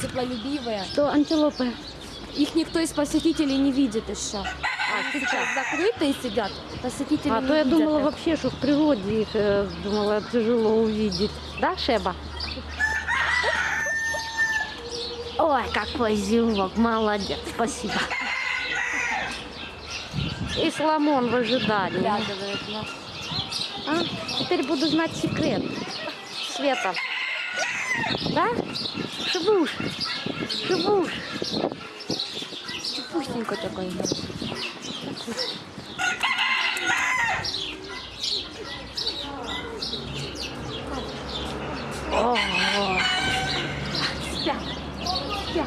теплолюбивые. Что антилопы? Их никто из посетителей не видит еще. А, Сейчас закрытые сидят, посетители А то я думала их. вообще, что в природе их э, думала тяжело увидеть. Да, Шеба? Ой, какой зевок, молодец, спасибо. И Соломон в ожидании. Глядывает нас. А, теперь буду знать секрет. Света. Да? Шибуш. Шибуш. Чепустенько такой. да. О, Спят. Спят.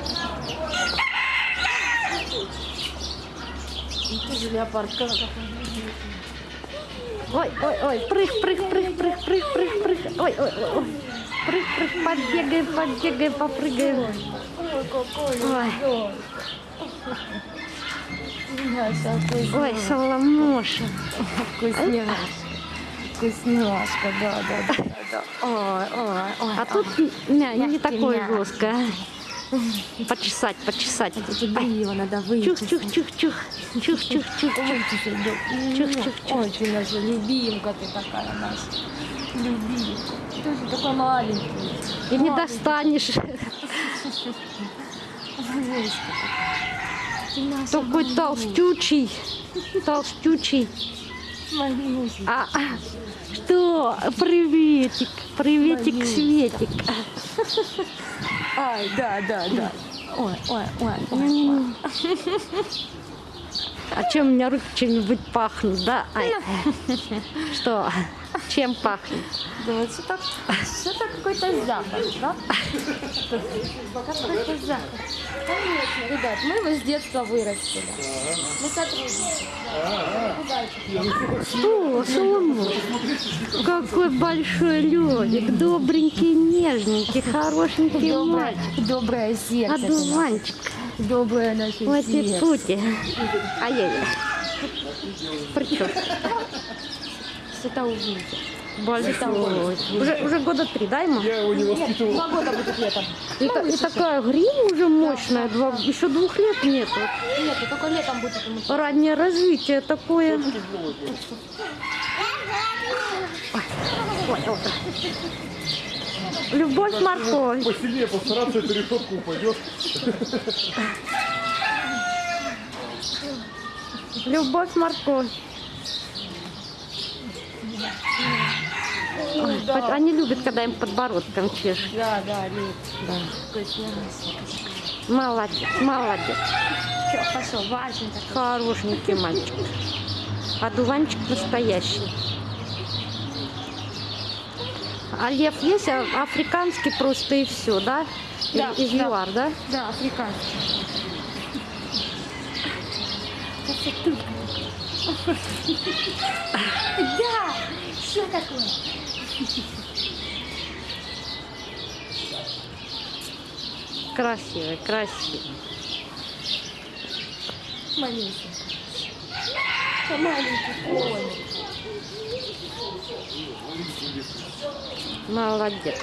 Ну, тоже леопард. Ой, ой, ой, прыг, прыг, прыг, прыг, прыг, прыг, прыг. Ой, ой, ой. Прыг, прыг, подбегаем, подбегаем, попрыгаем. Ой, какой Ой. Ой, Соломоша. Вкусняшка. Вкусняшка, да, да, да, да. Ой, ой, ой. А тут не, не такое жесткое. Почесать, почесать. Тут его надо выйти. Чух, чух, чух, чух. Чух, чух, чух, чух. Чух, чух, чух. Ой, ты наша любимка, ты такая наша. Любимка. Ты же такой маленький. И не достанешь. Такой малышка. толстючий. Толстючий. Малюсенький. А, а, что? Приветик. Приветик. Светик. Ай, да, да, да. Ой, ой, ой, ой, ой. А чем у меня руки чем-нибудь пахнут, да? Ай. Что? Чем пахнет? Да вот что так, какой-то запах, да? Какой-то запах. Конечно, ребят, мы его с детства вырастили. Мы сотрудничаем. Что, Соломон? Какой большой лёдик, добренький, нежненький, хорошенький мальчик. доброе сердце. наше. Одуванчик. Доброе наше сердце. Пути-пути. Ай-яй-яй. Причем? Что-то увидел. Большой. Уже, уже года три, да, ему? Я его не Нет, воспитывал. два года будет летом. И, та- и такая грива уже мощная, два, еще двух лет нету. Нет, и только летом будет ему. Раннее развитие такое. Ой, ой, ой. Любовь морковь. Посильнее постараться, эту решетку упадет. Любовь морковь. Ой, под- Они любят, когда им подбородком чешут. Да, да, лет. Да. Вкусняшка. Молодец, молодец. Все, пошел, важно так. Хорошенький мальчик. А дуванчик настоящий. А лев есть а африканский просто и все, да? Да, Из да. ЮАР, да? Да, африканский. Да, что такое? Красивый, красивый. Маленький. Маленький коник. Молодец.